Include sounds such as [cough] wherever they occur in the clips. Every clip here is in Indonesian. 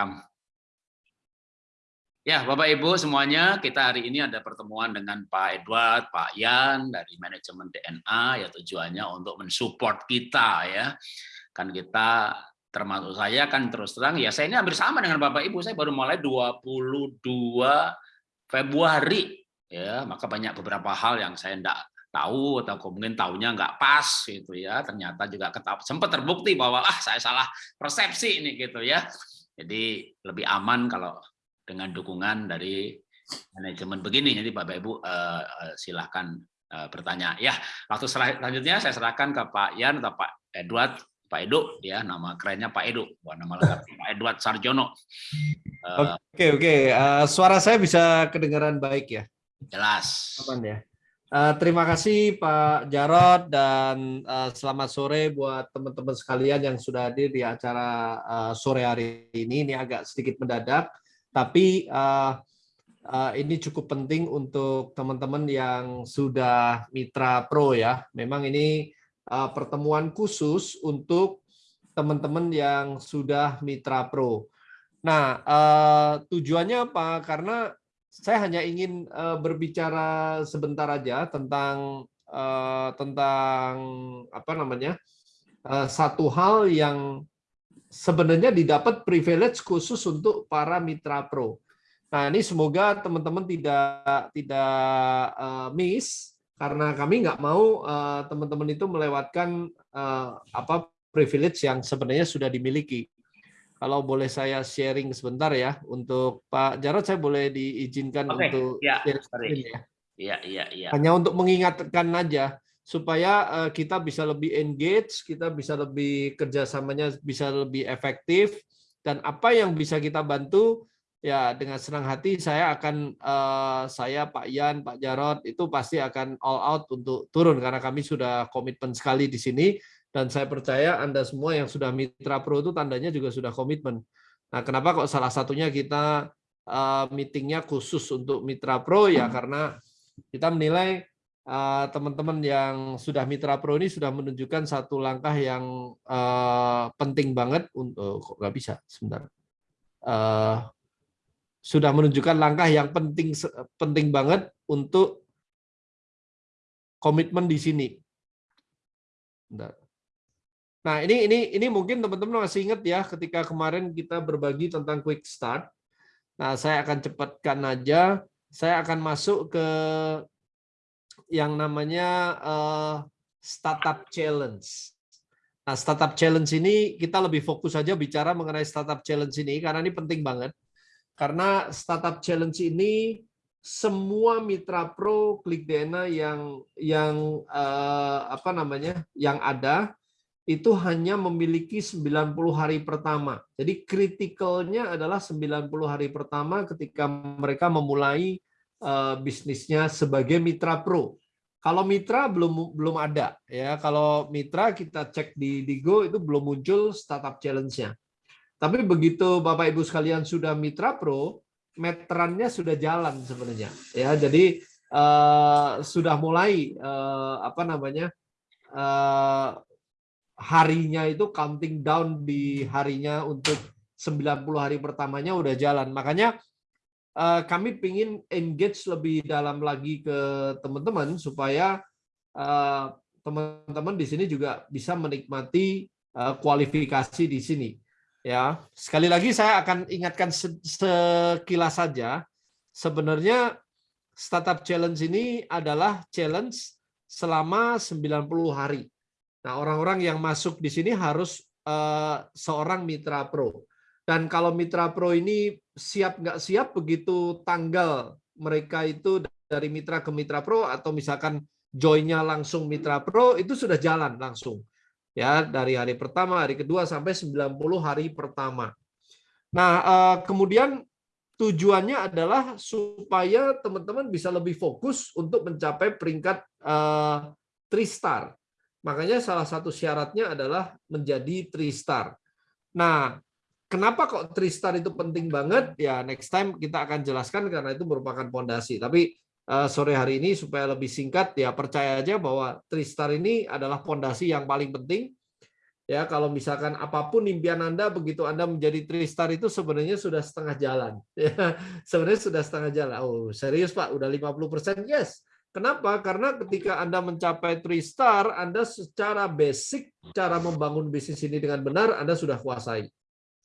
direkam. Ya, Bapak Ibu semuanya, kita hari ini ada pertemuan dengan Pak Edward, Pak Yan dari manajemen DNA ya tujuannya untuk mensupport kita ya. Kan kita termasuk saya kan terus terang ya saya ini hampir sama dengan Bapak Ibu, saya baru mulai 22 Februari ya, maka banyak beberapa hal yang saya enggak tahu atau mungkin tahunya nggak pas gitu ya ternyata juga ketap, sempat terbukti bahwa ah saya salah persepsi ini gitu ya jadi lebih aman kalau dengan dukungan dari manajemen begini. Jadi Bapak Ibu uh, silahkan uh, bertanya. Ya, waktu selanjutnya saya serahkan ke Pak Yan atau Pak Edward, Pak Edo ya, nama kerennya Pak Edo, bukan nama lengkap Pak Edward Sarjono. Oke, oke. Okay, Uh, suara saya bisa kedengaran baik ya? Jelas. Aman ya. Uh, terima kasih Pak Jarod dan uh, selamat sore buat teman-teman sekalian yang sudah hadir di acara uh, sore hari ini. Ini agak sedikit mendadak tapi uh, uh, ini cukup penting untuk teman-teman yang sudah mitra pro ya. Memang ini uh, pertemuan khusus untuk teman-teman yang sudah mitra pro. Nah, uh, tujuannya apa? Karena saya hanya ingin uh, berbicara sebentar aja tentang uh, tentang apa namanya uh, satu hal yang sebenarnya didapat privilege khusus untuk para mitra pro. Nah ini semoga teman-teman tidak tidak uh, miss karena kami nggak mau teman-teman uh, itu melewatkan uh, apa privilege yang sebenarnya sudah dimiliki. Kalau boleh saya sharing sebentar ya untuk Pak Jarod saya boleh diizinkan okay. untuk ya, share ya. Iya, iya, iya. Hanya untuk mengingatkan aja supaya uh, kita bisa lebih engage, kita bisa lebih kerjasamanya bisa lebih efektif, dan apa yang bisa kita bantu ya dengan senang hati saya akan uh, saya Pak Yan, Pak Jarot itu pasti akan all out untuk turun karena kami sudah komitmen sekali di sini dan saya percaya Anda semua yang sudah mitra pro itu tandanya juga sudah komitmen. Nah, kenapa kok salah satunya kita uh, meetingnya khusus untuk mitra pro ya karena kita menilai Eh, teman-teman yang sudah mitra pro ini sudah menunjukkan satu langkah yang uh, penting banget untuk kok nggak bisa sebentar sudah menunjukkan langkah yang penting penting banget untuk komitmen di sini. Bentar. Nah ini ini ini mungkin teman-teman masih ingat ya ketika kemarin kita berbagi tentang quick start. Nah saya akan cepatkan aja. Saya akan masuk ke yang namanya uh, startup challenge. Nah, startup challenge ini kita lebih fokus saja bicara mengenai startup challenge ini karena ini penting banget. Karena startup challenge ini semua mitra pro klik DNA yang yang uh, apa namanya yang ada itu hanya memiliki 90 hari pertama. Jadi kritikalnya adalah 90 hari pertama ketika mereka memulai uh, bisnisnya sebagai mitra pro. Kalau mitra belum belum ada ya. Kalau mitra kita cek di Digo itu belum muncul startup challenge-nya. Tapi begitu Bapak Ibu sekalian sudah mitra pro, meterannya sudah jalan sebenarnya. Ya, jadi uh, sudah mulai uh, apa namanya? Uh, harinya itu counting down di harinya untuk 90 hari pertamanya udah jalan. Makanya uh, kami ingin engage lebih dalam lagi ke teman-teman supaya eh, teman-teman di sini juga bisa menikmati uh, kualifikasi di sini. Ya, sekali lagi saya akan ingatkan sekilas saja. Sebenarnya startup challenge ini adalah challenge selama 90 hari. Nah, orang-orang yang masuk di sini harus uh, seorang mitra pro. Dan kalau mitra pro ini siap nggak siap begitu tanggal mereka itu dari mitra ke mitra pro atau misalkan joinnya langsung mitra pro itu sudah jalan langsung ya dari hari pertama hari kedua sampai 90 hari pertama. Nah eh, kemudian tujuannya adalah supaya teman-teman bisa lebih fokus untuk mencapai peringkat uh, star. Makanya salah satu syaratnya adalah menjadi star. Nah, Kenapa kok Tristar itu penting banget? Ya next time kita akan jelaskan karena itu merupakan pondasi. Tapi uh, sore hari ini supaya lebih singkat ya percaya aja bahwa Tristar ini adalah pondasi yang paling penting ya kalau misalkan apa pun impian Anda begitu Anda menjadi tristar itu sebenarnya sudah setengah jalan [laughs] ya sebenarnya sudah setengah jalan oh serius Pak udah 50% yes kenapa? Karena ketika Anda mencapai tristar Anda secara basic cara membangun bisnis ini dengan benar Anda sudah kuasai.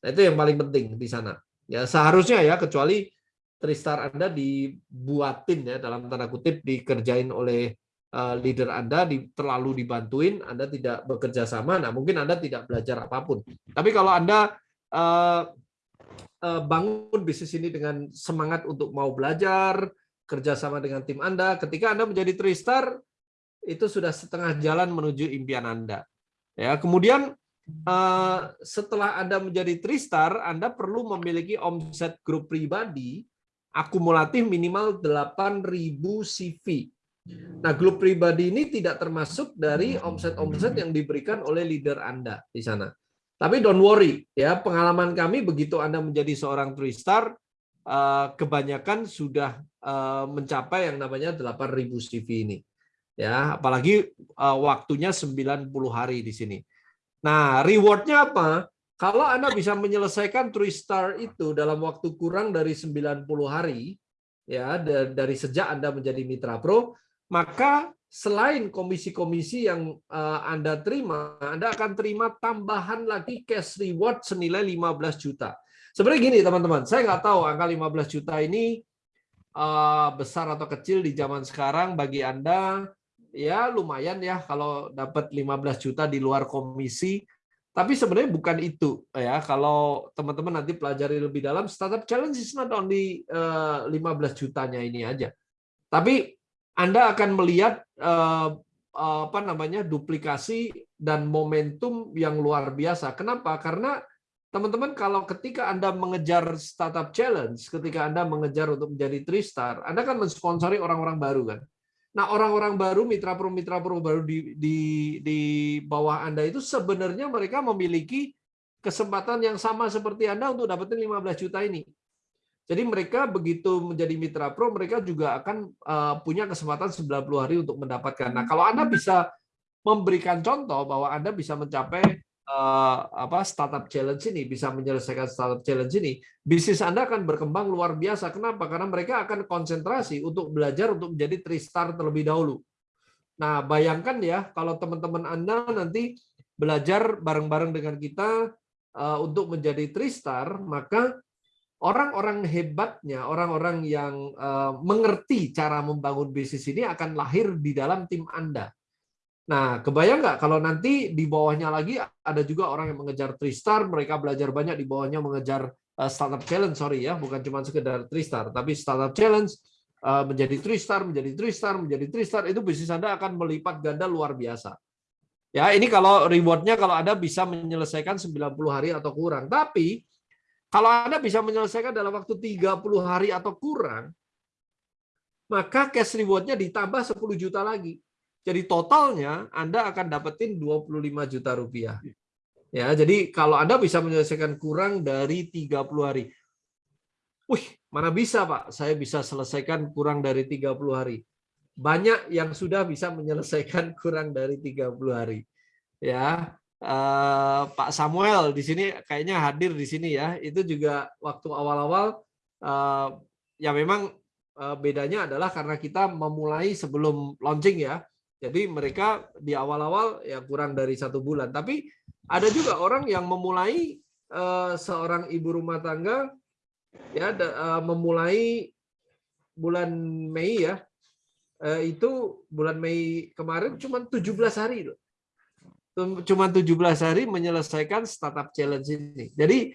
Nah, itu yang paling penting di sana. Ya seharusnya ya kecuali tristar Anda dibuatin ya dalam tanda kutip dikerjain oleh Eh, leader Anda terlalu dibantuin, Anda tidak bekerja sama, nah mungkin Anda tidak belajar apa pun. Tapi kalau Anda uh, uh, bangun bisnis ini dengan semangat untuk mau belajar, kerjasama dengan tim Anda, ketika Anda menjadi tristar, itu sudah setengah jalan menuju impian Anda. Ya, kemudian uh, setelah Anda menjadi tristar, Anda perlu memiliki omset grup pribadi akumulatif minimal 8.000 CV Nah, grup pribadi ini tidak termasuk dari omset-omset yang diberikan oleh leader Anda di sana. Tapi don't worry, ya pengalaman kami begitu Anda menjadi seorang three star, eh, kebanyakan sudah eh, mencapai yang namanya 8.000 CV ini. Ya, apalagi eh, waktunya 90 hari di sini. Nah, rewardnya apa? Kalau Anda bisa menyelesaikan three star itu dalam waktu kurang dari 90 hari, ya dari sejak Anda menjadi mitra pro, maka selain komisi-komisi yang Anda terima, Anda akan terima tambahan lagi cash reward senilai 15 juta. Sebenarnya gini teman-teman, saya nggak tahu angka 15 juta ini uh, besar atau kecil di zaman sekarang bagi Anda ya lumayan ya kalau dapat 15 juta di luar komisi. Tapi sebenarnya bukan itu ya. Kalau teman-teman nanti pelajari lebih dalam, startup challenge is not only uh, eh, 15 jutanya ini aja. Tapi anda akan melihat eh, apa namanya duplikasi dan momentum yang luar biasa. Kenapa? Karena teman-teman kalau ketika Anda mengejar startup challenge, ketika Anda mengejar untuk menjadi three star, Anda kan mensponsori orang-orang baru kan. Nah, orang-orang baru, mitra pro mitra pro baru di, di di bawah Anda itu sebenarnya mereka memiliki kesempatan yang sama seperti Anda untuk dapetin 15 juta ini. Jadi mereka begitu menjadi mitra pro, mereka juga akan uh, punya kesempatan 90 hari untuk mendapatkan. Nah, kalau Anda bisa memberikan contoh bahwa Anda bisa mencapai uh, apa startup challenge ini, bisa menyelesaikan startup challenge ini, bisnis Anda akan berkembang luar biasa. Kenapa? Karena mereka akan konsentrasi untuk belajar untuk menjadi three star terlebih dahulu. Nah, bayangkan ya kalau teman-teman Anda nanti belajar bareng-bareng dengan kita uh, untuk menjadi three star, maka orang-orang hebatnya, orang-orang yang uh, mengerti cara membangun bisnis ini akan lahir di dalam tim Anda. Nah, kebayang nggak kalau nanti di bawahnya lagi ada juga orang yang mengejar Tristar, mereka belajar banyak di bawahnya mengejar uh, startup challenge, sorry ya, bukan cuma sekedar Tristar, tapi startup challenge uh, menjadi Tristar, menjadi Tristar, menjadi Tristar, itu bisnis Anda akan melipat ganda luar biasa. Ya, ini kalau rewardnya kalau Anda bisa menyelesaikan 90 hari atau kurang. Tapi kalau Anda bisa menyelesaikan dalam waktu 30 hari atau kurang, maka cash reward-nya ditambah 10 juta lagi. Jadi totalnya Anda akan dapetin 25 juta rupiah. Ya, jadi kalau Anda bisa menyelesaikan kurang dari 30 hari. Wih, mana bisa Pak? Saya bisa selesaikan kurang dari 30 hari. Banyak yang sudah bisa menyelesaikan [laughs] kurang dari 30 hari. Ya, uh, Pak Samuel di sini kayaknya hadir di sini ya. Itu juga waktu awal-awal uh, ya memang uh, bedanya adalah karena kita memulai sebelum launching ya. Jadi mereka di awal-awal ya kurang dari satu bulan. Tapi ada juga orang yang memulai uh, seorang ibu rumah tangga ya uh, memulai bulan Mei ya. Uh, itu bulan Mei kemarin cuma 17 hari loh cuma 17 hari menyelesaikan startup challenge ini. Jadi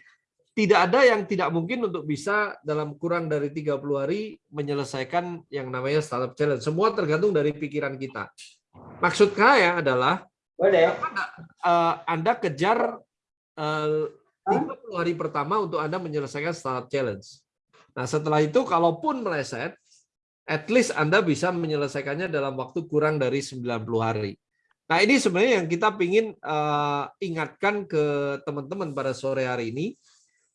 tidak ada yang tidak mungkin untuk bisa dalam kurang dari 30 hari menyelesaikan yang namanya startup challenge. Semua tergantung dari pikiran kita. Maksud saya adalah Boleh. Anda, uh, anda kejar uh, 30 hari pertama untuk Anda menyelesaikan startup challenge. Nah, setelah itu kalaupun meleset, at least Anda bisa menyelesaikannya dalam waktu kurang dari 90 hari. Nah ini sebenarnya yang kita ingin uh, ingatkan ke teman-teman pada sore hari ini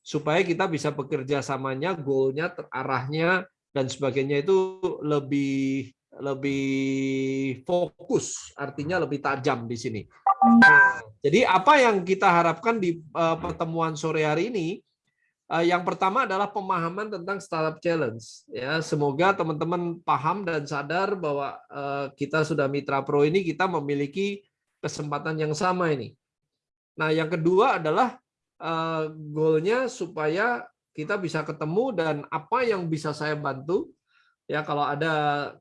supaya kita bisa bekerja samanya, goalnya, terarahnya dan sebagainya itu lebih lebih fokus, artinya lebih tajam di sini. Nah, jadi apa yang kita harapkan di uh, pertemuan sore hari ini? Uh, yang pertama adalah pemahaman tentang startup challenge. Ya, semoga teman-teman paham dan sadar bahwa uh, kita sudah mitra pro ini kita memiliki kesempatan yang sama ini. Nah, yang kedua adalah uh, goalnya supaya kita bisa ketemu dan apa yang bisa saya bantu. Ya kalau ada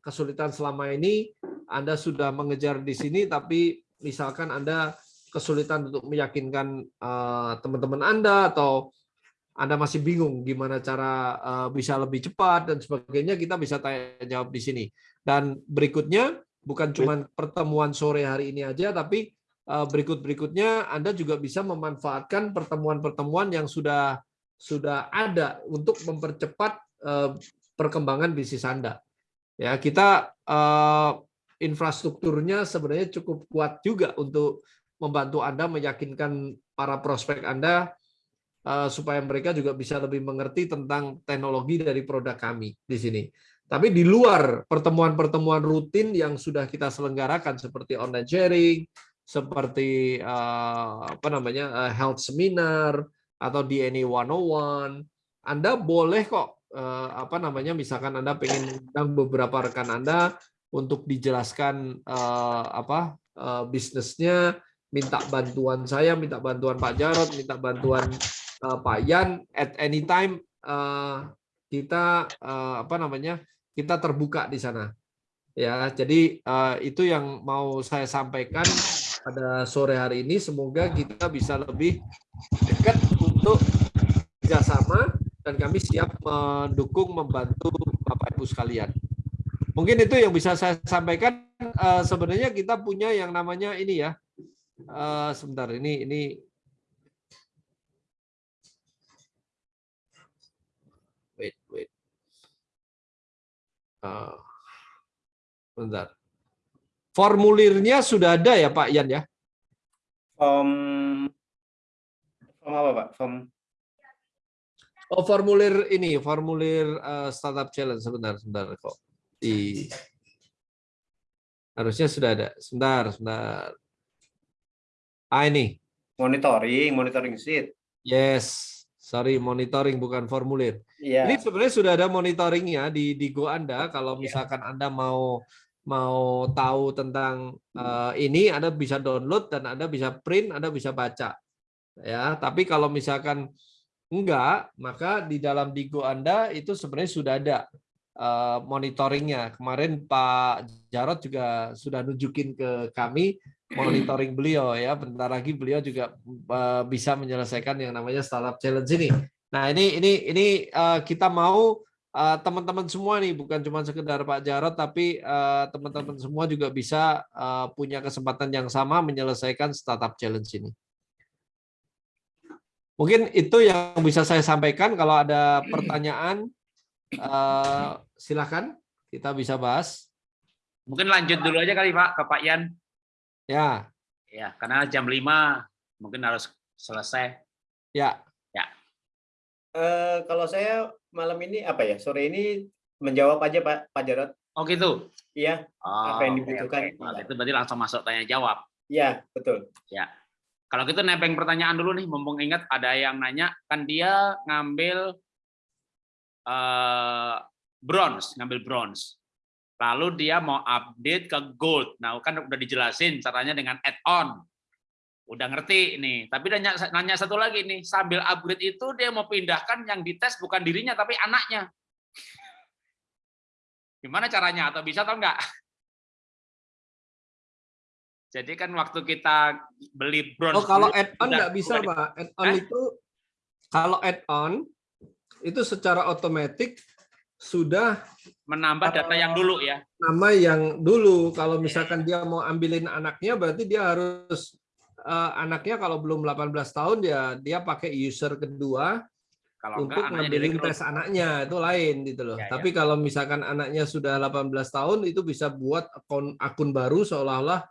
kesulitan selama ini Anda sudah mengejar di sini tapi misalkan Anda kesulitan untuk meyakinkan eh, teman-teman uh, Anda atau Anda masih bingung gimana cara uh, bisa lebih cepat dan sebagainya kita bisa tanya jawab di sini. Dan berikutnya bukan cuma pertemuan sore hari ini aja tapi berikut-berikutnya Anda juga bisa memanfaatkan pertemuan-pertemuan yang sudah sudah ada untuk mempercepat uh, perkembangan bisnis Anda. Ya, kita uh, infrastrukturnya sebenarnya cukup kuat juga untuk membantu Anda meyakinkan para prospek Anda supaya mereka juga bisa lebih mengerti tentang teknologi dari produk kami di sini. Tapi di luar pertemuan-pertemuan rutin yang sudah kita selenggarakan seperti online sharing, seperti uh, apa namanya uh, health seminar atau DNA 101, Anda boleh kok uh, apa namanya misalkan Anda pengen undang beberapa rekan Anda untuk dijelaskan uh, apa uh, bisnisnya, minta bantuan saya, minta bantuan Pak Jarot, minta bantuan uh, Pak Yan at any time uh, kita uh, apa namanya kita terbuka di sana. Ya jadi uh, itu yang mau saya sampaikan pada sore hari ini semoga kita bisa lebih dekat untuk kerjasama dan kami siap mendukung membantu Bapak Ibu sekalian. Mungkin itu yang bisa saya sampaikan. Uh, sebenarnya kita punya yang namanya ini ya. Uh, sebentar, ini ini wait wait. Uh. Formulirnya sudah ada ya Pak Yan ya? Form, form apa Pak? Form Oh, formulir ini, formulir uh, startup challenge sebentar, sebentar kok. Di harusnya sudah ada. Sebentar, sebentar. Ah ini. Monitoring, monitoring sheet. Yes. Sorry, monitoring bukan formulir. Iya. Ini sebenarnya sudah ada monitoringnya di di Go Anda. Kalau iya. misalkan Anda mau mau tahu tentang uh, ini, Anda bisa download dan Anda bisa print, Anda bisa baca. Ya, tapi kalau misalkan enggak, maka di dalam Digo Anda itu sebenarnya sudah ada uh, monitoringnya. Kemarin Pak Jarot juga sudah nunjukin ke kami monitoring beliau ya. Bentar lagi beliau juga uh, bisa menyelesaikan yang namanya startup challenge ini. Nah ini ini ini uh, kita mau teman-teman uh, semua nih bukan cuma sekedar Pak Jarot tapi teman-teman uh, semua juga bisa uh, punya kesempatan yang sama menyelesaikan startup challenge ini. Mungkin itu yang bisa saya sampaikan. Kalau ada pertanyaan, uh, silakan kita bisa bahas. Mungkin lanjut dulu aja kali Pak ke Pak Yan. Ya. Ya, karena jam 5 mungkin harus selesai. Ya. Uh, kalau saya malam ini apa ya sore ini menjawab aja Pak Pak Jarot. Oh gitu. Iya. Oh, apa yang dibutuhkan? Okay, okay. Itu berarti langsung masuk tanya jawab. Iya betul. Ya. Kalau gitu nepeng pertanyaan dulu nih, mumpung ingat ada yang nanya, kan dia ngambil uh, bronze, ngambil bronze. Lalu dia mau update ke gold. Nah, kan udah dijelasin caranya dengan add-on. Udah ngerti nih. Tapi nanya, nanya satu lagi nih, sambil upgrade itu dia mau pindahkan yang dites bukan dirinya tapi anaknya. Gimana caranya? Atau bisa atau enggak? Jadi kan waktu kita beli bronze. Oh kalau add-on nggak bisa pak. Add-on eh? itu kalau add-on itu secara otomatis sudah menambah data yang dulu ya. Nama yang dulu. Kalau misalkan dia mau ambilin anaknya, berarti dia harus anaknya kalau belum 18 tahun ya dia pakai user kedua kalau untuk ngambilin tes anaknya itu lain gitu loh. Ya, Tapi ya. kalau misalkan anaknya sudah 18 tahun itu bisa buat akun akun baru seolah-olah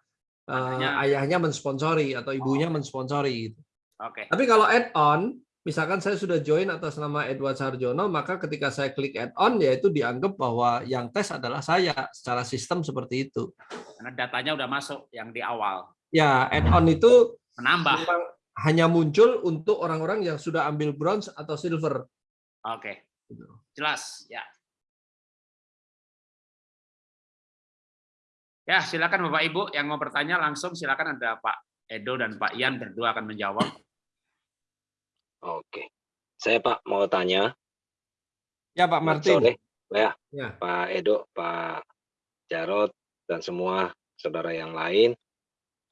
ayahnya, uh, ayahnya mensponsori atau ibunya oh. mensponsori gitu. Oke. Okay. Tapi kalau add-on, misalkan saya sudah join atas nama Edward Sarjono, maka ketika saya klik add-on yaitu dianggap bahwa yang tes adalah saya secara sistem seperti itu. Karena datanya udah masuk yang di awal. Ya, add-on itu Menambah. memang hanya muncul untuk orang-orang yang sudah ambil bronze atau silver. Oke. Gitu. Jelas, ya. Ya, silakan Bapak Ibu yang mau bertanya langsung silakan ada Pak Edo dan Pak Ian berdua akan menjawab. Oke. Saya Pak mau tanya. Ya, Pak Martin. Sore, ya, Ya. Pak Edo, Pak Jarot, dan semua saudara yang lain.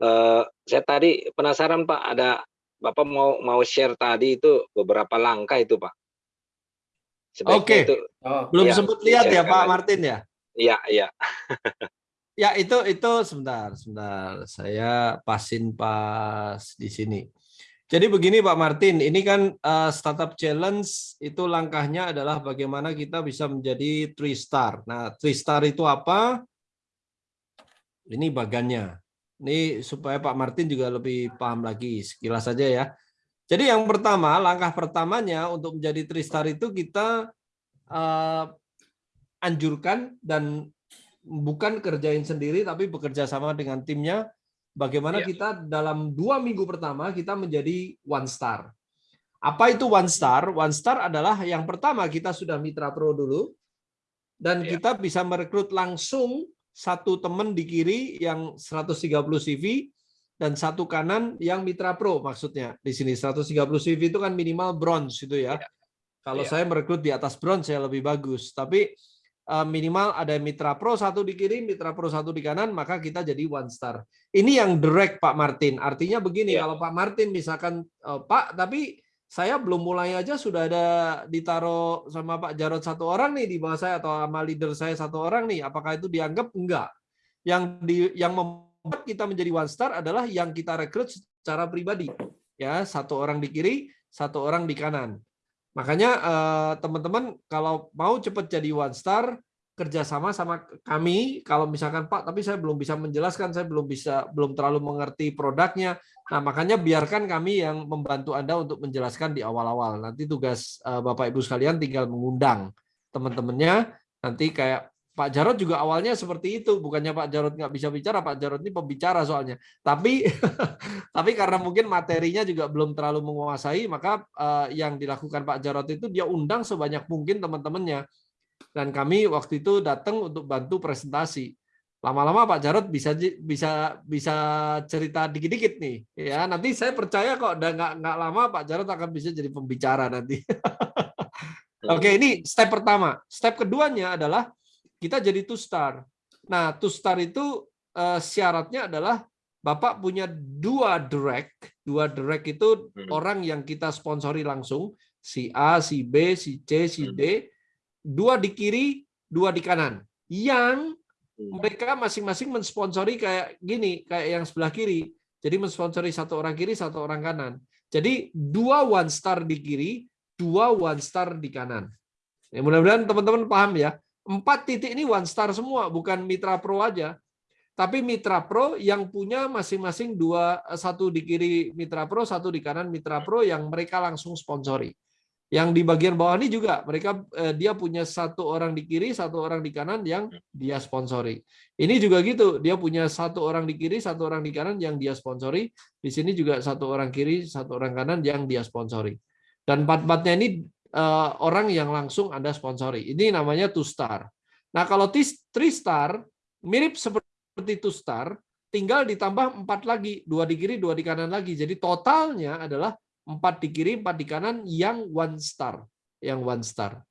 Eh, saya tadi penasaran Pak, ada Bapak mau mau share tadi itu beberapa langkah itu Pak. Oke. itu, Oh, Belum Iya, sempat lihat ya, Pak. Martin ya? iya iya. Ya, itu itu sebentar, sebentar. Saya pasin pas di sini. Jadi begini Pak Martin, ini kan eh, startup challenge itu langkahnya adalah bagaimana kita bisa menjadi three star. Nah, three star itu apa? Ini bagannya. Ini supaya Pak Martin juga lebih paham lagi sekilas saja ya. Jadi yang pertama, langkah pertamanya untuk menjadi three star itu kita eh, anjurkan dan bukan kerjain sendiri tapi bekerja sama dengan timnya bagaimana Iya. kita dalam dua minggu pertama kita menjadi one star apa itu one star one star adalah yang pertama kita sudah mitra pro dulu dan Iya. kita bisa merekrut langsung satu teman di kiri yang 130 CV dan satu kanan yang mitra pro maksudnya di sini 130 CV itu kan minimal bronze itu ya Iya. kalau Iya. saya merekrut di atas bronze saya lebih bagus tapi eh, minimal ada mitra pro satu di kiri, mitra pro satu di kanan, maka kita jadi one star. Ini yang direct Pak Martin. Artinya begini, Iya. kalau Pak Martin misalkan eh, Pak, tapi saya belum mulai aja sudah ada ditaruh sama Pak Jarod satu orang nih di bawah saya atau sama leader saya satu orang nih, apakah itu dianggap enggak? Yang di yang membuat kita menjadi one star adalah yang kita rekrut secara pribadi. Ya, satu orang di kiri, satu orang di kanan. Makanya eh, teman-teman kalau mau cepat jadi one star kerjasama sama kami. Kalau misalkan Pak, tapi saya belum bisa menjelaskan, saya belum bisa belum terlalu mengerti produknya. Nah makanya biarkan kami yang membantu Anda untuk menjelaskan di awal-awal. Nanti tugas eh, Bapak Ibu sekalian tinggal mengundang teman-temannya. Nanti kayak Pak Jarod juga awalnya seperti itu, bukannya Pak Jarod nggak bisa bicara, Pak Jarod ini pembicara soalnya. Tapi [laughs] tapi karena mungkin materinya juga belum terlalu menguasai, maka eh, yang dilakukan Pak Jarod itu dia undang sebanyak mungkin teman-temannya. Dan kami waktu itu datang untuk bantu presentasi. Lama-lama Pak Jarod bisa bisa bisa cerita dikit-dikit nih, ya. Nanti saya percaya kok, dan nggak nggak lama Pak Jarod akan bisa jadi pembicara nanti. [laughs] Oke, ini step pertama. Step keduanya adalah kita jadi two star. Nah, two star itu eh, syaratnya adalah Bapak punya dua direct, dua direct itu Hmm. orang yang kita sponsori langsung, si A, si B, si C, si Hmm. D, dua di kiri, dua di kanan. Yang Hmm. mereka masing-masing mensponsori kayak gini, kayak yang sebelah kiri. Jadi mensponsori satu orang kiri, satu orang kanan. Jadi dua one star di kiri, dua one star di kanan. Ya, mudah-mudahan teman-teman paham ya. Empat titik ini one star semua, bukan mitra pro aja. Tapi mitra pro yang punya masing-masing dua, satu di kiri mitra pro, satu di kanan mitra pro yang mereka langsung sponsori. Yang di bagian bawah ini juga mereka eh, dia punya satu orang di kiri, satu orang di kanan yang dia sponsori. Ini juga gitu, dia punya satu orang di kiri, satu orang di kanan yang dia sponsori. Di sini juga satu orang kiri, satu orang kanan yang dia sponsori. Dan empat-empatnya ini eh, orang yang langsung Anda sponsori. Ini namanya two star. Nah, kalau three star mirip seperti two star, tinggal ditambah empat lagi, dua di kiri, dua di kanan lagi. Jadi totalnya adalah empat di kiri, empat di kanan yang one star, yang one star.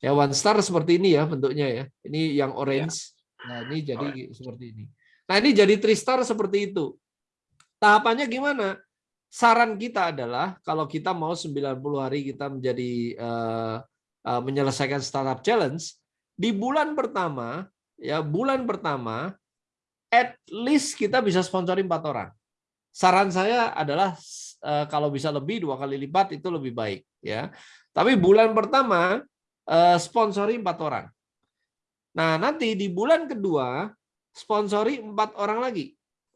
Ya one star seperti ini ya bentuknya ya. Ini yang orange. Nah, ini jadi seperti ini. Nah, ini jadi three star seperti itu. Tahapannya gimana? Saran kita adalah kalau kita mau 90 hari kita menjadi eh, eh, menyelesaikan startup challenge di bulan pertama ya bulan pertama at least kita bisa sponsori empat orang. Saran saya adalah eh, kalau bisa lebih dua kali lipat itu lebih baik ya. Tapi bulan pertama eh, sponsori empat orang. Nah nanti di bulan kedua sponsori empat orang lagi.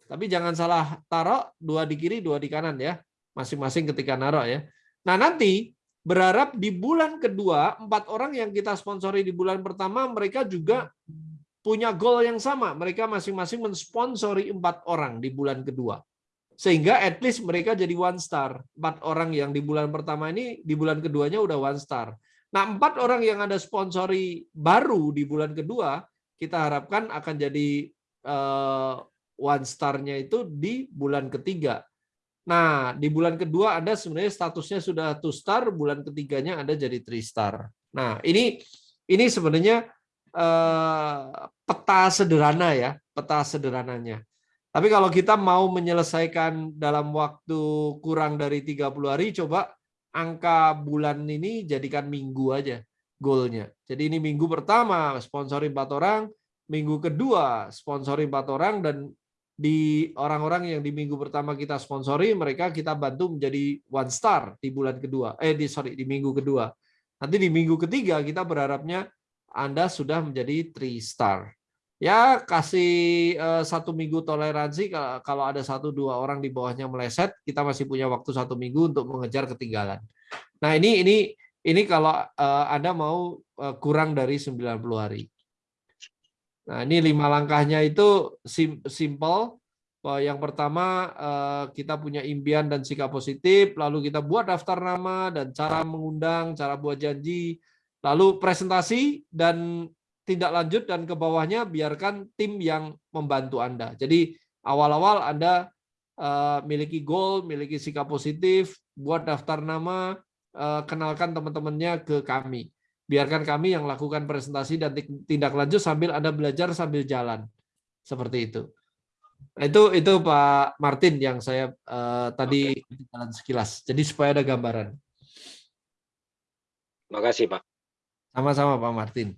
Tapi jangan salah taruh dua di kiri dua di kanan ya masing-masing ketika naruh ya. Nah nanti berharap di bulan kedua empat orang yang kita sponsori di bulan pertama mereka juga punya goal yang sama. Mereka masing-masing mensponsori empat orang di bulan kedua. Sehingga at least mereka jadi one star. Empat orang yang di bulan pertama ini, di bulan keduanya udah one star. Nah, empat orang yang ada sponsori baru di bulan kedua, kita harapkan akan jadi uh, one star-nya itu di bulan ketiga. Nah, di bulan kedua Anda sebenarnya statusnya sudah two star, bulan ketiganya Anda jadi three star. Nah, ini ini sebenarnya eh, peta sederhana ya, peta sederhananya. Tapi kalau kita mau menyelesaikan dalam waktu kurang dari 30 hari, coba angka bulan ini jadikan minggu aja goalnya. Jadi ini minggu pertama sponsori empat orang, minggu kedua sponsori empat orang, dan di orang-orang yang di minggu pertama kita sponsori mereka kita bantu menjadi one star di bulan kedua eh di sorry di minggu kedua nanti di minggu ketiga kita berharapnya anda sudah menjadi three star ya kasih uh, satu minggu toleransi kalau ada satu dua orang di bawahnya meleset kita masih punya waktu satu minggu untuk mengejar ketinggalan nah ini ini ini kalau uh, anda mau uh, kurang dari 90 hari Nah, ini lima langkahnya itu simple. Yang pertama eh, kita punya impian dan sikap positif, lalu kita buat daftar nama dan cara mengundang, cara buat janji, lalu presentasi dan tindak lanjut dan ke bawahnya biarkan tim yang membantu Anda. Jadi awal-awal Anda eh, miliki goal, miliki sikap positif, buat daftar nama, eh, kenalkan teman-temannya ke kami biarkan kami yang lakukan presentasi dan tindak lanjut sambil Anda belajar sambil jalan. Seperti itu. Nah, itu itu Pak Martin yang saya uh, tadi jalan sekilas. Jadi supaya ada gambaran. Terima kasih, Pak. Sama-sama Pak Martin.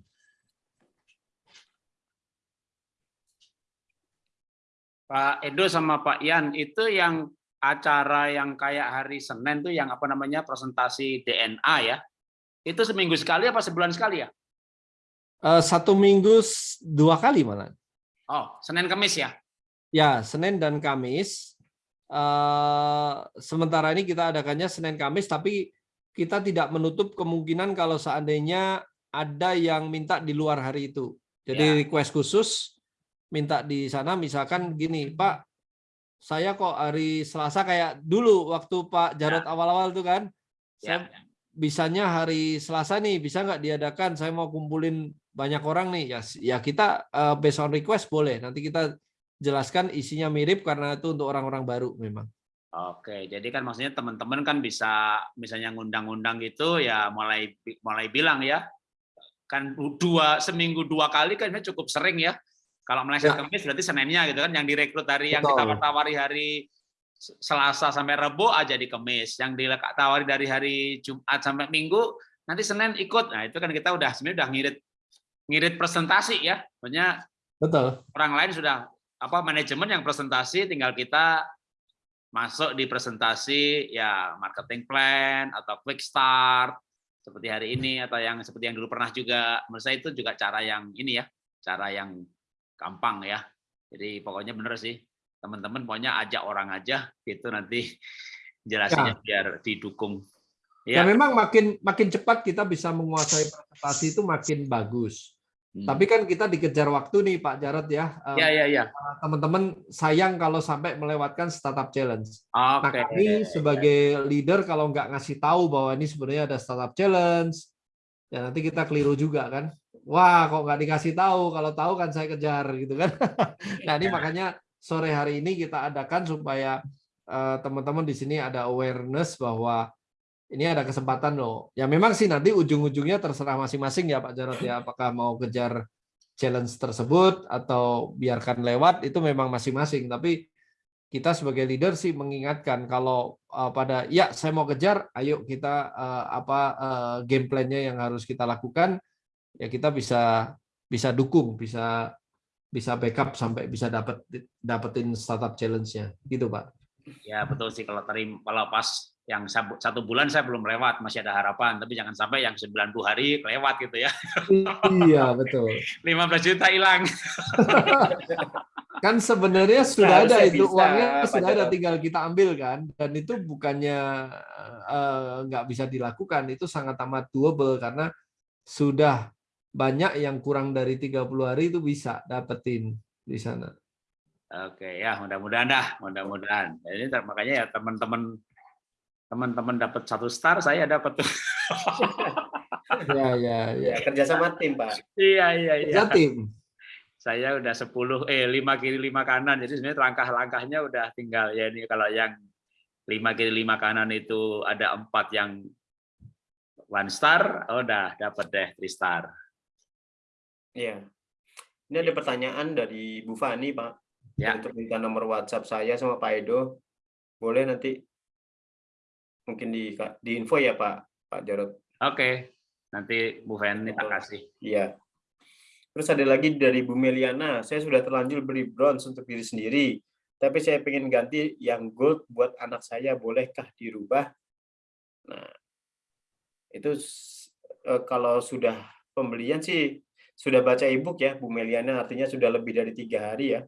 Pak Edo sama Pak Ian itu yang acara yang kayak hari Senin tuh yang apa namanya presentasi DNA ya itu seminggu sekali apa sebulan sekali ya? Uh, satu minggu dua kali malah. Oh, Senin Kamis ya? Ya, Senin dan Kamis. Uh, sementara ini kita adakannya Senin Kamis, tapi kita tidak menutup kemungkinan kalau seandainya ada yang minta di luar hari itu. Jadi ya. request khusus minta di sana, misalkan gini, Pak, saya kok hari Selasa kayak dulu waktu Pak Jarod ya. awal-awal ya. tuh kan, ya. saya bisanya hari Selasa nih bisa nggak diadakan saya mau kumpulin banyak orang nih ya ya kita uh, based on request boleh nanti kita jelaskan isinya mirip karena itu untuk orang-orang baru memang Oke, jadi kan maksudnya teman-teman kan bisa misalnya ngundang-undang gitu ya mulai mulai bilang ya kan dua seminggu dua kali kan cukup sering ya. Kalau meleset ya. Kamis berarti Seninnya gitu kan yang direkrut dari yang kita tawari hari Selasa sampai Rebo aja di Kemis, yang ditawari dari hari Jumat sampai Minggu, nanti Senin ikut. Nah, itu kan kita udah sebenarnya udah ngirit ngirit presentasi ya. Maksudnya Betul. Orang lain sudah apa manajemen yang presentasi tinggal kita masuk di presentasi ya marketing plan atau quick start seperti hari ini atau yang seperti yang dulu pernah juga menurut saya itu juga cara yang ini ya cara yang gampang ya jadi pokoknya bener sih teman-teman pokoknya ajak orang aja gitu nanti [laughs] jelasinnya ya. biar didukung. Ya. ya memang makin makin cepat kita bisa menguasai presentasi itu makin bagus. Hmm. Tapi kan kita dikejar waktu nih Pak Jarot ya. Ya ya ya. Teman-teman sayang kalau sampai melewatkan startup challenge. Okay. Nah kami sebagai leader kalau nggak ngasih tahu bahwa ini sebenarnya ada startup challenge, ya nanti kita keliru juga kan. Wah kok nggak dikasih tahu, kalau tahu kan saya kejar gitu kan. [laughs] nah ini makanya sore hari ini kita adakan supaya eh, teman-teman di sini ada awareness bahwa ini ada kesempatan loh. Ya memang sih nanti ujung-ujungnya terserah masing-masing ya Pak Jarot ya. Apakah mau kejar challenge tersebut atau biarkan lewat itu memang masing-masing. Tapi kita sebagai leader sih mengingatkan kalau uh, pada ya saya mau kejar ayo kita uh, apa uh, game plan-nya yang harus kita lakukan ya kita bisa bisa dukung bisa bisa backup sampai bisa dapat dapetin startup challenge-nya. Gitu pak. Ya betul sih. Kalau tadi kalau pas yang satu bulan saya belum lewat masih ada harapan. Tapi jangan sampai yang 90 hari kelewat gitu ya. Iya betul. [laughs] 15 juta hilang. [laughs] Kan sebenarnya sudah ada itu bisa, uangnya sudah ada tinggal kita ambil kan. Dan itu bukannya uh, nggak bisa dilakukan. Itu sangat amat doable karena sudah banyak yang kurang dari 30 hari itu bisa dapetin di sana. Oke ya mudah-mudahan dah mudah-mudahan. Jadi makanya ya teman-teman teman-teman dapat satu star saya dapat tuh. [laughs] Ya ya ya. Kerja sama tim, Pak. iya iya iya. Ya tim. Saya udah 10 eh 5 kiri 5 kanan. Jadi sebenarnya langkah-langkahnya udah tinggal ya ini kalau yang 5 kiri 5 kanan itu ada empat yang one star, oh udah dapat deh three star. Iya. Ini ada pertanyaan dari Bu Fani, Pak. Ya. Untuk minta nomor WhatsApp saya sama Pak Edo. Boleh nanti mungkin di di info ya, Pak Pak Jarod. Oke. Nanti Bu Feni tak kasih. Iya. Terus ada lagi dari Bu Meliana, saya sudah terlanjur beli bronze untuk diri sendiri, tapi saya pengen ganti yang gold buat anak saya, bolehkah dirubah? Nah, itu eh, kalau sudah pembelian sih sudah baca ebook ya Bu Meliana, artinya sudah lebih dari tiga hari ya,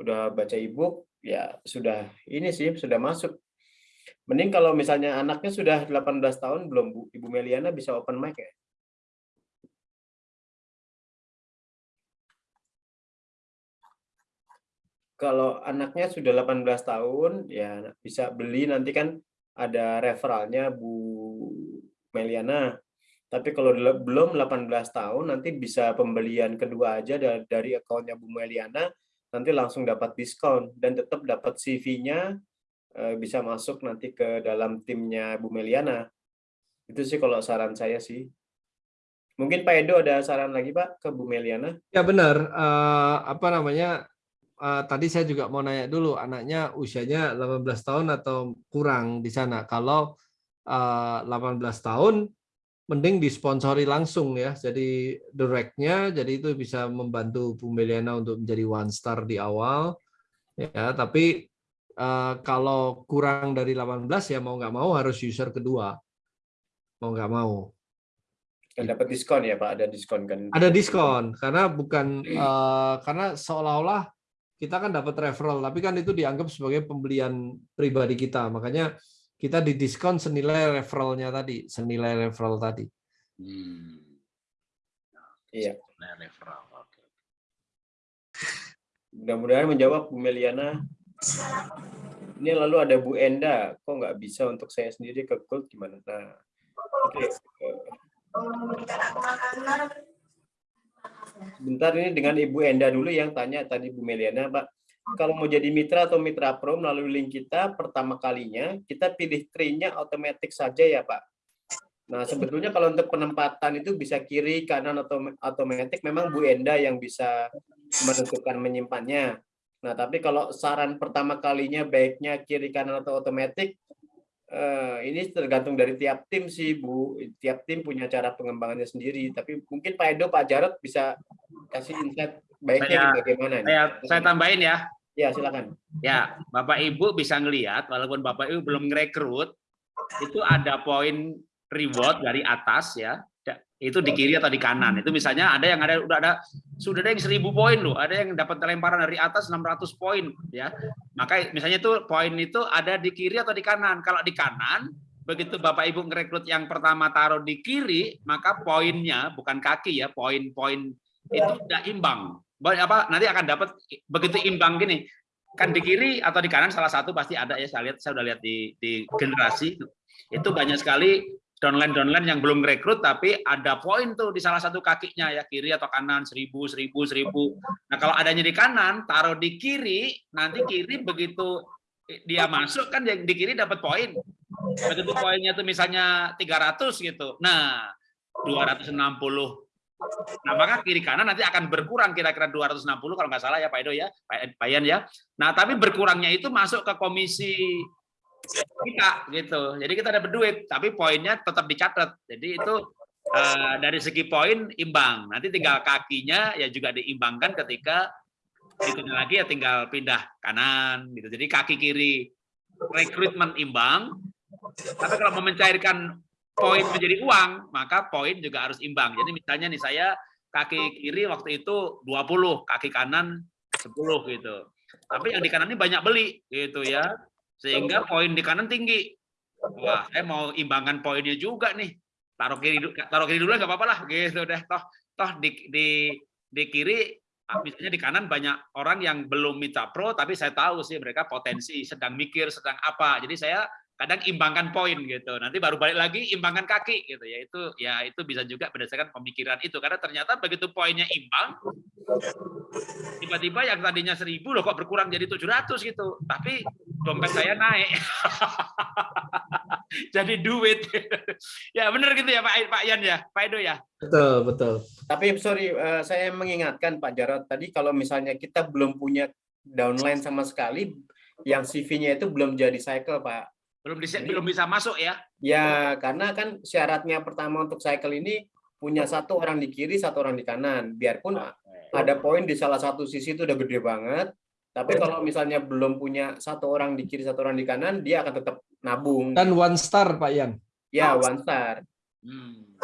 udah baca ebook ya sudah ini sih sudah masuk. Mending kalau misalnya anaknya sudah 18 tahun belum Bu, Ibu Meliana bisa open mic ya? kalau anaknya sudah 18 tahun ya bisa beli nanti kan ada referralnya Bu Meliana. Tapi kalau belum 18 tahun nanti bisa pembelian kedua aja dari akunnya Bu Meliana nanti langsung dapat diskon dan tetap dapat CV-nya eh, bisa masuk nanti ke dalam timnya Bu Meliana. Itu sih kalau saran saya sih. Mungkin Pak Edo ada saran lagi Pak ke Bu Meliana? Ya benar. Uh, apa namanya? uh, tadi saya juga mau nanya dulu anaknya usianya 18 tahun atau kurang di sana. Kalau uh, 18 tahun mending disponsori langsung ya. Jadi directnya jadi itu bisa membantu Bu Meliana untuk menjadi one star di awal. Ya, tapi uh, kalau kurang dari 18 ya mau nggak mau harus user kedua. Mau nggak mau. Dan dapat diskon ya Pak, ada diskon kan? Ada diskon karena bukan uh, karena seolah-olah kita kan dapat referral, tapi kan itu dianggap sebagai pembelian pribadi kita. Makanya kita didiskon senilai referralnya tadi, senilai referral tadi. Hmm. Iya. Senilai referral. Oke. Mudah-mudahan menjawab Bu Meliana. Ini lalu ada Bu Enda, kok nggak bisa untuk saya sendiri ke Gold gimana? Nah, oke. Sebentar ini dengan Ibu Enda dulu yang tanya tadi Bu Meliana, Pak. Kalau mau jadi mitra atau mitra pro melalui link kita pertama kalinya kita pilih tree-nya otomatis saja ya Pak. Nah sebetulnya kalau untuk penempatan itu bisa kiri kanan atau otomatis memang Bu Enda yang bisa menentukan menyimpannya. Nah tapi kalau saran pertama kalinya baiknya kiri kanan atau otomatis Uh, ini tergantung dari tiap tim sih Bu. Tiap tim punya cara pengembangannya sendiri. Tapi mungkin Pak Edo, Pak Jarot bisa kasih insight baiknya saya, bagaimana. Saya, saya tambahin ya. Ya silakan. Ya, Bapak Ibu bisa ngelihat walaupun Bapak Ibu belum ngerekrut, itu ada poin reward dari atas ya. Itu di kiri atau di kanan. Itu misalnya ada yang ada udah ada sudah ada yang seribu poin loh. Ada yang dapat lemparan dari atas 600 poin ya. Maka misalnya itu poin itu ada di kiri atau di kanan. Kalau di kanan begitu bapak ibu ngerekrut yang pertama taruh di kiri maka poinnya bukan kaki ya poin-poin itu tidak imbang apa nanti akan dapat begitu imbang gini. Kan di kiri atau di kanan salah satu pasti ada ya saya lihat saya udah lihat di di generasi itu. Banyak sekali downline-downline yang belum rekrut tapi ada poin tuh di salah satu kakinya ya kiri atau kanan seribu seribu seribu. Nah kalau adanya di kanan taruh di kiri nanti kiri begitu dia masuk kan yang di kiri dapat poin. Begitu poinnya tuh misalnya 300 gitu. Nah 260 nah maka kiri kanan nanti akan berkurang kira-kira 260 kalau nggak salah ya Pak Edo ya Pak Ian ya nah tapi berkurangnya itu masuk ke komisi kita gitu. Jadi kita dapat duit, tapi poinnya tetap dicatat. Jadi itu uh, dari segi poin imbang. Nanti tinggal kakinya ya juga diimbangkan ketika itu lagi ya tinggal pindah kanan gitu. Jadi kaki kiri rekrutmen imbang. Tapi kalau mau mencairkan poin menjadi uang, maka poin juga harus imbang. Jadi misalnya nih saya kaki kiri waktu itu 20, kaki kanan 10 gitu. Tapi yang di kanan ini banyak beli gitu ya sehingga poin di kanan tinggi. Wah, saya mau imbangkan poinnya juga nih. Taruh kiri taruh kiri dulu nggak apa-apa lah gitu deh toh toh di di di kiri ah, misalnya di kanan banyak orang yang belum mitra pro tapi saya tahu sih mereka potensi sedang mikir sedang apa jadi saya kadang imbangkan poin gitu. Nanti baru balik lagi imbangkan kaki gitu ya. Itu ya itu bisa juga berdasarkan pemikiran itu. Karena ternyata begitu poinnya imbang tiba-tiba yang tadinya seribu loh kok berkurang jadi 700 gitu. Tapi dompet saya naik. [laughs] Jadi duit. [laughs] Ya benar gitu ya Pak Pak Yan ya Pak Edo ya? Betul, betul. Tapi sorry, eh, saya mengingatkan Pak Jarod tadi kalau misalnya kita belum punya downline sama sekali, yang CV-nya itu belum jadi cycle, Pak. Belum bisa belum bisa masuk ya Ya, karena kan syaratnya pertama untuk cycle ini punya satu orang di kiri, satu orang di kanan. Biarpun ada poin di salah satu sisi itu udah gede banget, tapi kalau misalnya belum punya satu orang di kiri, satu orang di kanan, dia akan tetap nabung. Dan one star Pak Yan. Ya, one star. Hmm.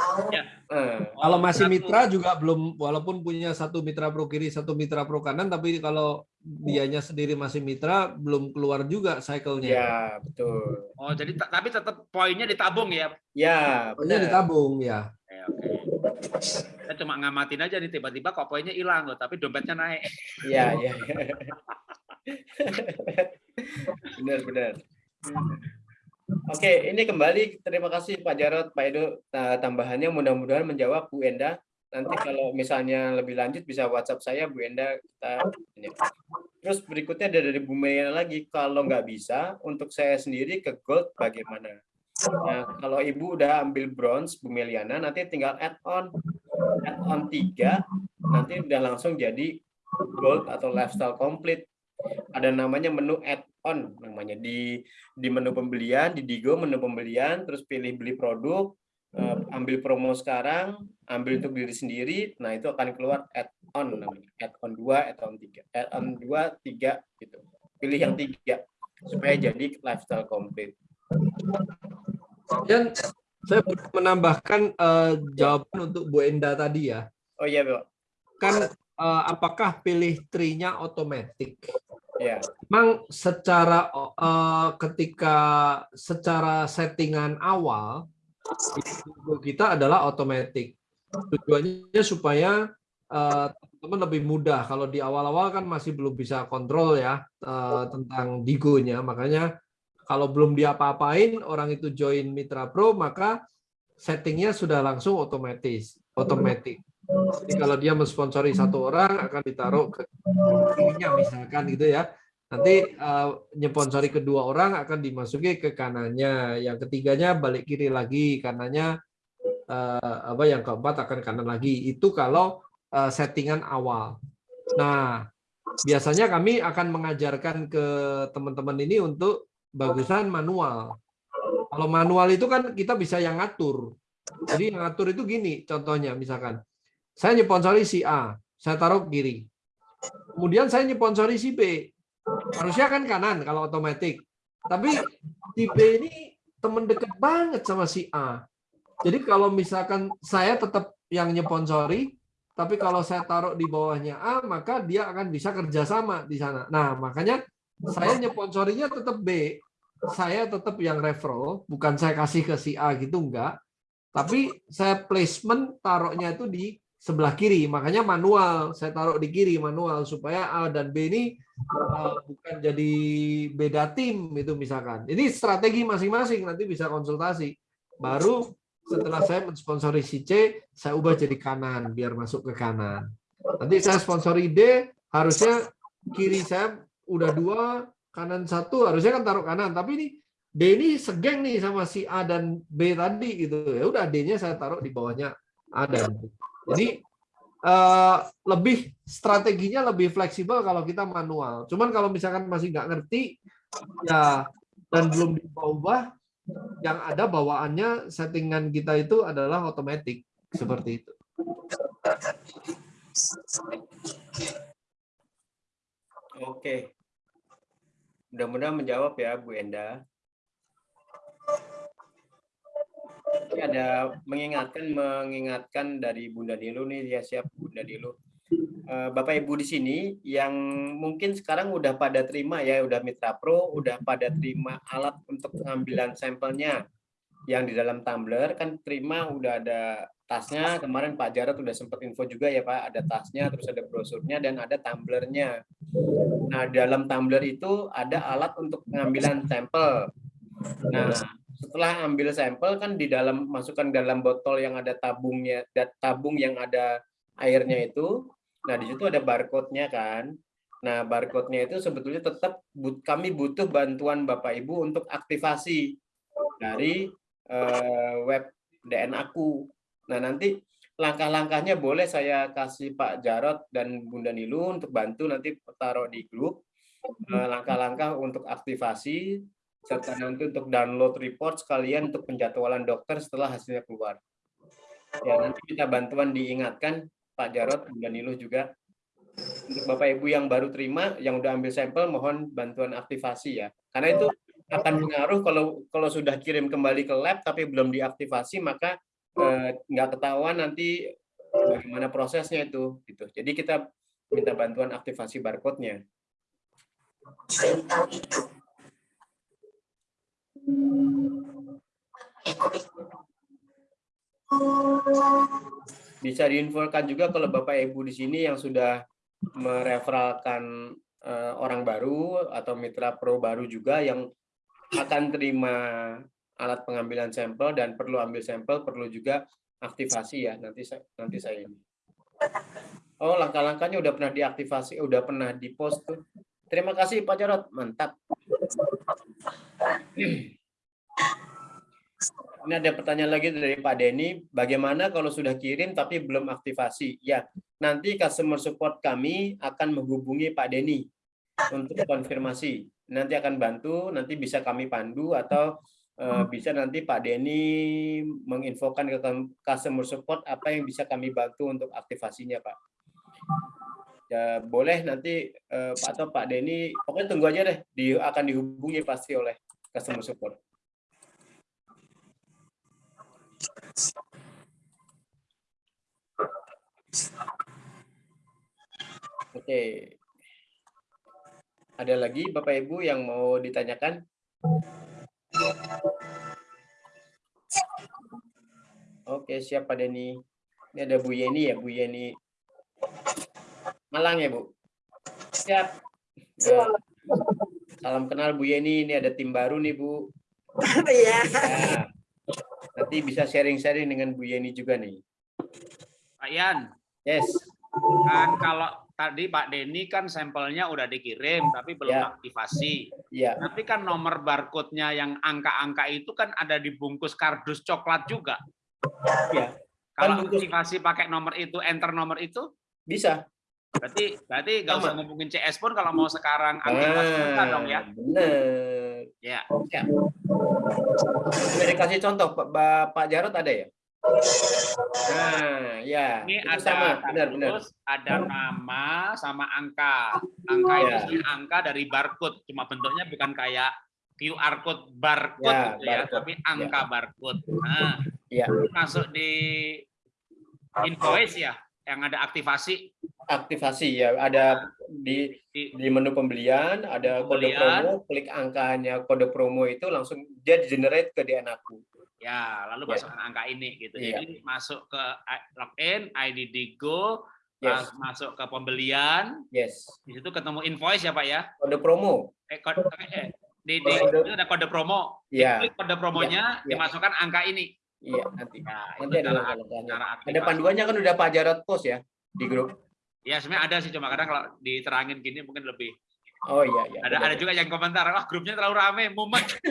Eh, Kalau masih mitra juga belum, walaupun punya satu mitra pro kiri, satu mitra pro kanan, tapi kalau dianya sendiri masih mitra, belum keluar juga cycle-nya. ya, betul. Oh, jadi ta- tapi tetap poinnya ditabung ya. Ya, Poinnya benar. ditabung ya. Oke, oke. Saya cuma ngamatin aja nih tiba-tiba kok poinnya hilang loh, tapi dompetnya naik. Ya, ya. benar, benar. Oke, ini kembali terima kasih Pak Jarod, Pak Edo ta- tambahannya mudah-mudahan menjawab Bu Enda. Nanti kalau misalnya lebih lanjut bisa WhatsApp saya Bu Enda kita ini. Terus berikutnya ada dari Bu Meliana lagi kalau nggak bisa untuk saya sendiri ke gold bagaimana? Nah, kalau Ibu udah ambil bronze Bu Meliana nanti tinggal add on add on 3 nanti udah langsung jadi gold atau lifestyle complete. Ada namanya menu add-on namanya di di menu pembelian di Digo menu pembelian terus pilih beli produk eh, ambil promo sekarang ambil untuk diri sendiri nah itu akan keluar add-on namanya. Add-on 2 add-on 3 add-on 2 3 gitu. Pilih yang tiga supaya jadi lifestyle complete. Dan saya boleh menambahkan eh, jawaban untuk Bu Enda tadi ya. oh iya Pak Kan eh, apakah pilih tree-nya otomatis? ya Memang secara eh, ketika secara settingan awal kita adalah otomatis. Tujuannya supaya eh, teman-teman lebih mudah. Kalau di awal-awal kan masih belum bisa kontrol ya eh, tentang digonya. Makanya kalau belum diapa-apain orang itu join Mitra Pro maka settingnya sudah langsung otomatis, otomatis. Jadi kalau dia mensponsori satu orang akan ditaruh ke misalkan gitu ya. Nanti eh, nyponsori kedua orang akan dimasuki ke kanannya, yang ketiganya balik kiri lagi, kanannya eh, apa yang keempat akan kanan lagi. Itu kalau eh, settingan awal. Nah, biasanya kami akan mengajarkan ke teman-teman ini untuk bagusan manual. Kalau manual itu kan kita bisa yang ngatur. Jadi yang ngatur itu gini, contohnya misalkan saya nyponsori si A, saya taruh kiri. Kemudian saya nyponsori si B. Harusnya kan kanan kalau otomatis. Tapi si B ini teman dekat banget sama si A. Jadi kalau misalkan saya tetap yang nyponsori, tapi kalau saya taruh di bawahnya A, maka dia akan bisa kerjasama di sana. Nah, makanya saya nyponsorinya tetap B. Saya tetap yang referral, bukan saya kasih ke si A gitu, enggak. Tapi saya placement taruhnya itu di sebelah kiri, makanya manual. Saya taruh di kiri manual supaya A dan B ini uh, bukan jadi beda tim itu misalkan. Ini strategi masing-masing nanti bisa konsultasi. Baru setelah saya mensponsori si C, saya ubah jadi kanan biar masuk ke kanan. Nanti saya sponsori D, harusnya kiri saya udah dua, kanan satu, harusnya kan taruh kanan. Tapi ini D ini segeng nih sama si A dan B tadi gitu. Ya udah D-nya saya taruh di bawahnya A dan B. Jadi eh, lebih strateginya lebih fleksibel kalau kita manual. Cuman kalau misalkan masih nggak ngerti ya dan belum diubah, yang ada bawaannya settingan kita itu adalah otomatis seperti itu. Oke. Mudah-mudahan menjawab ya Bu Enda. Ini ada mengingatkan mengingatkan dari Bunda Nilu nih ya siap Bunda Nilu. Eh, Bapak Ibu di sini yang mungkin sekarang udah pada terima ya, udah Mitra Pro, udah pada terima alat untuk pengambilan sampelnya yang di dalam tumbler kan terima udah ada tasnya kemarin Pak Jarod udah sempat info juga ya Pak, ada tasnya, terus ada brosurnya dan ada tumblernya. Nah, dalam tumbler itu ada alat untuk pengambilan sampel. Nah, setelah ambil sampel kan di dalam masukkan dalam botol yang ada tabungnya, tabung yang ada airnya itu. Nah, di situ ada barcode-nya kan. Nah, barcode-nya itu sebetulnya tetap kami butuh bantuan Bapak Ibu untuk aktivasi dari uh, web DN aku. Nah, nanti langkah-langkahnya boleh saya kasih Pak Jarot dan Bunda Nilu untuk bantu nanti taruh di grup eh, langkah-langkah untuk aktivasi serta nanti untuk download report sekalian untuk penjadwalan dokter setelah hasilnya keluar. Ya, nanti kita bantuan diingatkan Pak Jarot, Bunda Nilu juga untuk Bapak Ibu yang baru terima, yang udah ambil sampel, mohon bantuan aktivasi ya. Karena itu akan mengaruh kalau kalau sudah kirim kembali ke lab tapi belum diaktifasi, maka Eh, nggak ketahuan nanti bagaimana prosesnya itu gitu. Jadi kita minta bantuan aktivasi barcode-nya. Bisa diinfokan juga kalau Bapak Ibu di sini yang sudah mereferalkan uh, orang baru atau mitra pro baru juga yang akan terima alat pengambilan sampel dan perlu ambil sampel perlu juga aktivasi ya nanti saya nanti saya ini. Oh langkah-langkahnya udah pernah diaktifasi udah pernah dipost tuh. Terima kasih Pak Jarot mantap [clears throat] ini ada pertanyaan lagi dari Pak Denny. Bagaimana kalau sudah kirim tapi belum aktivasi? Ya nanti customer support kami akan menghubungi Pak Denny untuk konfirmasi. Nanti akan bantu nanti bisa kami pandu atau Eh, bisa nanti Pak Denny menginfokan ke customer support apa yang bisa kami bantu untuk aktivasinya Pak. Ya, boleh nanti uh, Pak atau Pak Denny, pokoknya tunggu aja deh, di, akan dihubungi pasti oleh customer support. Oke. Ada lagi Bapak Ibu yang mau ditanyakan? Oke, siap Pak Denny. Ini ada Bu Yeni ya, Bu Yeni. Malang ya, Bu? Siap. Ya. Salam kenal Bu Yeni, ini ada tim baru nih, Bu. [laughs] Iya. Ya. Nanti bisa sharing-sharing dengan Bu Yeni juga nih. Pak Yan. Yes. Kan kalau tadi Pak Denny kan sampelnya udah dikirim tapi belum ya. aktivasi. Ya. Tapi kan nomor barcode-nya yang angka-angka itu kan ada di bungkus kardus coklat juga. Ya. Kalau kan bungkus... aktivasi pakai nomor itu, enter nomor itu bisa. Berarti berarti nggak usah ngomongin CS pun kalau mau sekarang aktivasi ah, dong ya. Benar. Ya. ya. Bisa dikasih contoh Pak, Pak Jarot ada ya? Nah, ya. Ini ada sama, benar, benar. ada nama sama angka. Angka ya. itu angka dari barcode, cuma bentuknya bukan kayak QR code barcode ya, gitu ya, barcode. tapi angka ya. barcode. Nah, ya. masuk di invoice ya, yang ada aktivasi. Aktivasi ya, ada di di menu pembelian, ada pembelian. kode promo, klik angkanya kode promo itu langsung dia generate ke DNA aku. Ya, lalu yeah. masukkan angka ini gitu. Yeah. Jadi masuk ke login, ID Digo, yes. masuk ke pembelian. Yes. Di situ ketemu invoice ya, Pak ya? Kode promo. Eh, kode, eh, di, di kode. itu ada kode promo. Iya. Yeah. kode promonya, yeah. dimasukkan angka ini. Iya, nanti. Nah, nanti ada cara, Ada panduannya kan udah Pak Jarod post ya di grup. Ya, sebenarnya ada sih cuma kadang kalau diterangin gini mungkin lebih Oh iya iya. Ada ada juga yang komentar, wah grupnya terlalu rame, mumet. [laughs]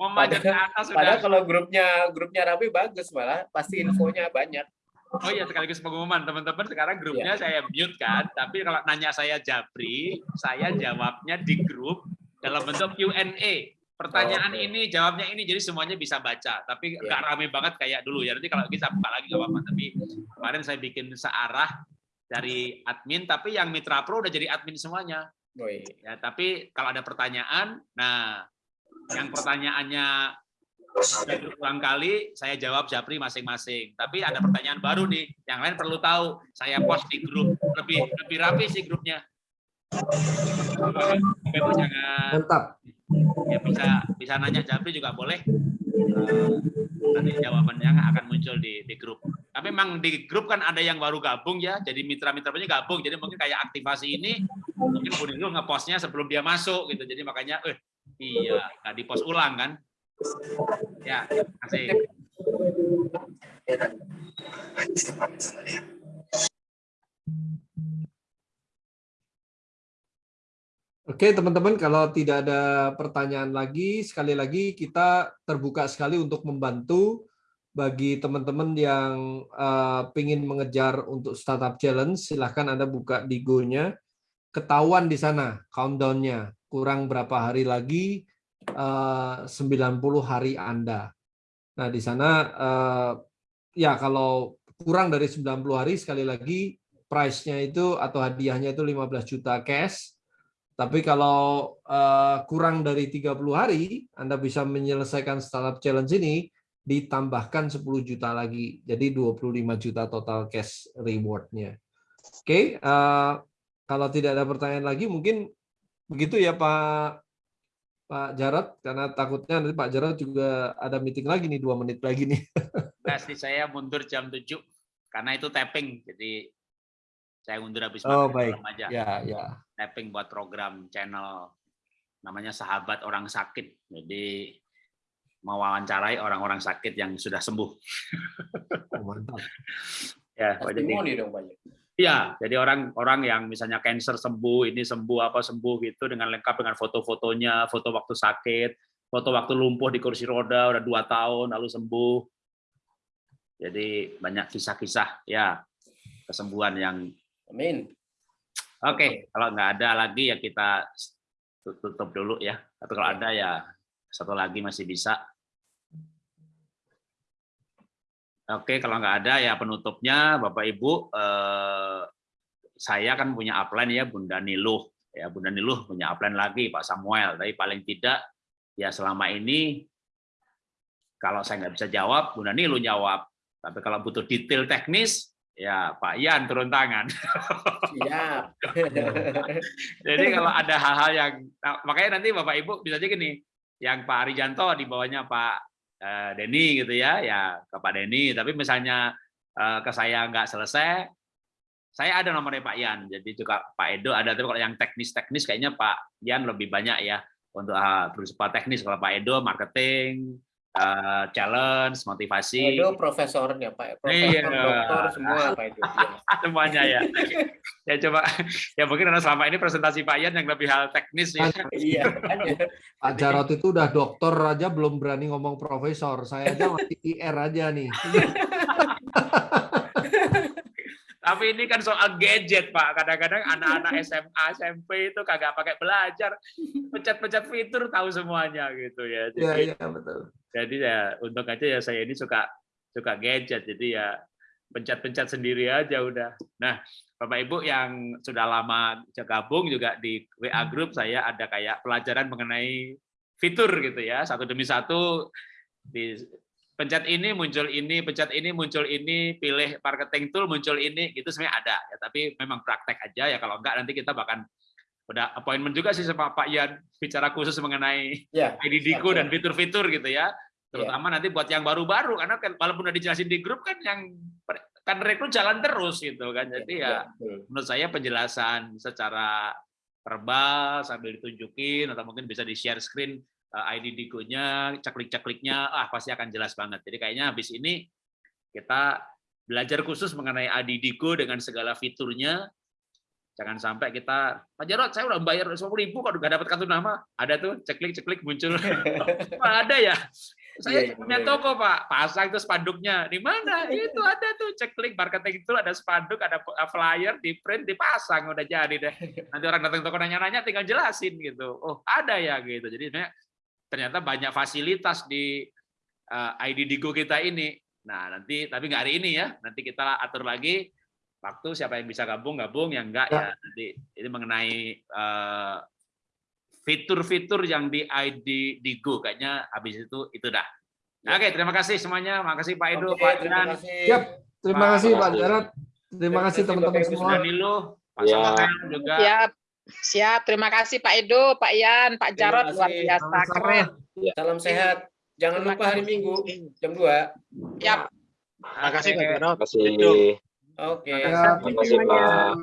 Memanjat ke atas sudah. Padahal kalau grupnya grupnya rame bagus malah, pasti infonya banyak. Oh iya sekaligus pengumuman teman-teman sekarang grupnya yeah. saya mute kan, tapi kalau nanya saya Jabri, saya jawabnya di grup dalam bentuk Q&A. Pertanyaan oh, okay. ini, jawabnya ini, jadi semuanya bisa baca. Tapi yeah. nggak rame banget kayak dulu ya. Nanti kalau kita buka lagi nggak apa-apa. Tapi kemarin saya bikin searah dari admin, tapi yang Mitra Pro udah jadi admin semuanya. Oh, iya. Ya, tapi kalau ada pertanyaan, nah yang pertanyaannya berulang kali saya jawab Japri masing-masing. Tapi ada pertanyaan baru nih, yang lain perlu tahu. Saya post di grup lebih lebih rapi sih grupnya. Jangan. Mantap. Ya bisa bisa nanya Japri juga boleh. eh, nanti jawabannya akan muncul di, di grup. Tapi memang di grup kan ada yang baru gabung ya, jadi mitra-mitranya gabung. Jadi mungkin kayak aktivasi ini, mungkin Bu Nilo ngepostnya sebelum dia masuk gitu. Jadi makanya, eh iya, nggak di post ulang kan? Ya, terima kasih. Oke, teman-teman, kalau tidak ada pertanyaan lagi, sekali lagi kita terbuka sekali untuk membantu bagi teman-teman yang uh, ingin mengejar untuk startup challenge, silahkan Anda buka di Go-nya. Ketahuan di sana countdown-nya, kurang berapa hari lagi, uh, 90 hari Anda. Nah, di sana, uh, ya kalau kurang dari 90 hari, sekali lagi, price-nya itu atau hadiahnya itu 15 juta cash, tapi kalau uh, kurang dari 30 hari, Anda bisa menyelesaikan startup challenge ini, ditambahkan 10 juta lagi. Jadi 25 juta total cash reward-nya. Oke, okay, uh, eh, kalau tidak ada pertanyaan lagi, mungkin begitu ya Pak Pak Jarot, karena takutnya nanti Pak Jarot juga ada meeting lagi nih, dua menit lagi nih. [laughs] Pasti saya mundur jam 7, karena itu tapping, jadi saya mundur habis oh, baik. aja. Ya, ya tapping buat program channel namanya Sahabat Orang Sakit. Jadi mewawancarai orang-orang sakit yang sudah sembuh. [laughs] Oh, mantap. ya, Testimoni dong banyak. Iya, jadi orang-orang yang misalnya cancer sembuh, ini sembuh apa sembuh gitu dengan lengkap dengan foto-fotonya, foto waktu sakit, foto waktu lumpuh di kursi roda udah dua tahun lalu sembuh. Jadi banyak kisah-kisah ya kesembuhan yang Amin. Oke, kalau nggak ada lagi ya kita tutup dulu ya. Tapi kalau ada ya satu lagi masih bisa. Oke, kalau nggak ada ya penutupnya Bapak Ibu, eh, saya kan punya upline ya Bunda Niluh. Ya Bunda Niluh punya upline lagi Pak Samuel. Tapi paling tidak ya selama ini kalau saya nggak bisa jawab, Bunda Niluh jawab. Tapi kalau butuh detail teknis, Ya, Pak Ian turun tangan. Siap. [laughs] Jadi kalau ada hal-hal yang, nah, makanya nanti Bapak Ibu bisa aja gini, yang Pak Arijanto di bawahnya Pak uh, Denny gitu ya, ya ke Pak Denny. Tapi misalnya uh, ke saya nggak selesai, saya ada nomornya Pak Ian. Jadi juga Pak Edo ada. Tapi kalau yang teknis-teknis kayaknya Pak Ian lebih banyak ya untuk uh, berusaha teknis. Kalau Pak Edo marketing, uh, challenge, motivasi. Itu profesornya Pak, profesor, iya. dokter semua Pak itu. Ya. [laughs] Semuanya ya. ya coba, ya mungkin karena selama ini presentasi Pak Ian yang lebih hal teknis ya. iya. Pak Jarot itu udah dokter aja belum berani ngomong profesor. Saya aja masih IR aja nih. [laughs] Tapi ini kan soal gadget, Pak. Kadang-kadang anak-anak SMA, SMP itu kagak pakai belajar. Pencet-pencet fitur tahu semuanya gitu ya. Jadi, ya, ya, betul. Jadi ya untuk aja ya saya ini suka suka gadget. Jadi ya pencet-pencet sendiri aja udah. Nah, Bapak Ibu yang sudah lama gabung juga di WA group saya ada kayak pelajaran mengenai fitur gitu ya. Satu demi satu di pencet ini muncul ini, pencet ini muncul ini, pilih marketing tool muncul ini, itu sebenarnya ada ya. Tapi memang praktek aja ya. Kalau enggak nanti kita bahkan udah appointment juga sih sama Pak Ian bicara khusus mengenai ya, IDDICO dan fitur-fitur gitu ya. Terutama ya. nanti buat yang baru-baru karena kan walaupun udah dijelasin di grup kan yang kan rekrut jalan terus gitu kan. Jadi ya, ya menurut saya penjelasan secara verbal sambil ditunjukin atau mungkin bisa di share screen Eh, ID Digo-nya, ceklik-cekliknya, ah pasti akan jelas banget. Jadi kayaknya habis ini kita belajar khusus mengenai ID Digo dengan segala fiturnya. Jangan sampai kita, Pak Jarot, saya udah bayar 50 ribu kok nggak dapat kartu nama. Ada tuh, ceklik-ceklik muncul. [laughs] ada ya? Saya yeah, punya yeah. toko, Pak. Pasang itu spanduknya. Di mana? [laughs] Itu ada tuh, ceklik marketing itu ada spanduk, ada flyer, di print, dipasang, udah jadi deh. [laughs] Nanti orang datang toko nanya-nanya tinggal jelasin gitu. Oh, ada ya gitu. Jadi ternyata banyak fasilitas di uh, eh, ID Digo kita ini. Nah, nanti tapi nggak hari ini ya. Nanti kita atur lagi waktu siapa yang bisa gabung gabung, yang enggak ya, ya nanti ini mengenai uh, fitur-fitur yang di ID Digo kayaknya habis itu itu dah. Ya. Oke, terima kasih semuanya. Makasih Pak Edo, Oke, Pak Terima kasih. Yep, terima Pak kasih Pak Jarot. Terima kasih teman-teman semua. Danilo, Pak ya. juga. Siap. Siap, terima kasih Pak Edo, Pak Ian, Pak Jarot, luar biasa, keren. Salam sehat. Jangan Terima lupa hari kasih. Minggu jam 2. Yap. Terima kasih Pak Oke. Jarod. Terima kasih. Oke. Ya, Terima kasih. Pak.